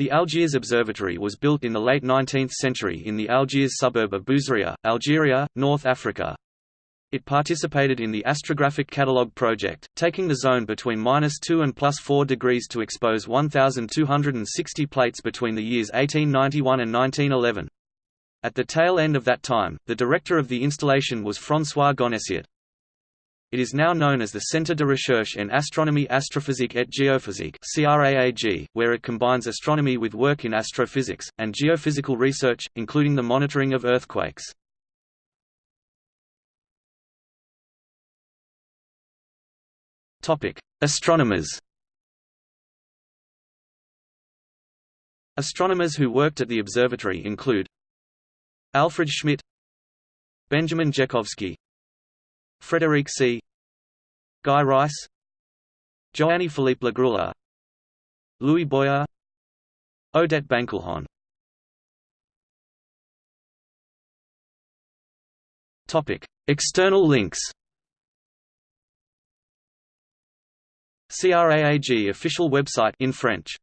The Algiers Observatory was built in the late 19th century in the Algiers suburb of Bouzaréah, Algeria, North Africa. It participated in the Astrographic Catalogue project, taking the zone between minus 2 and plus 4 degrees to expose 1,260 plates between the years 1891 and 1911. At the tail end of that time, the director of the installation was François Gonnessiat. It is now known as the Centre de Recherche en Astronomie Astrophysique et Géophysique where it combines astronomy with work in astrophysics, and geophysical research, including the monitoring of earthquakes. Astronomers Astronomers who worked at the observatory include Alfred Schmitt Benjamin Jekhowsky Frédéric Sy Guy Reiss Joanny Philippe Lagrula Louis Boyer Odette Bancilhon External links. CRAAG official website in French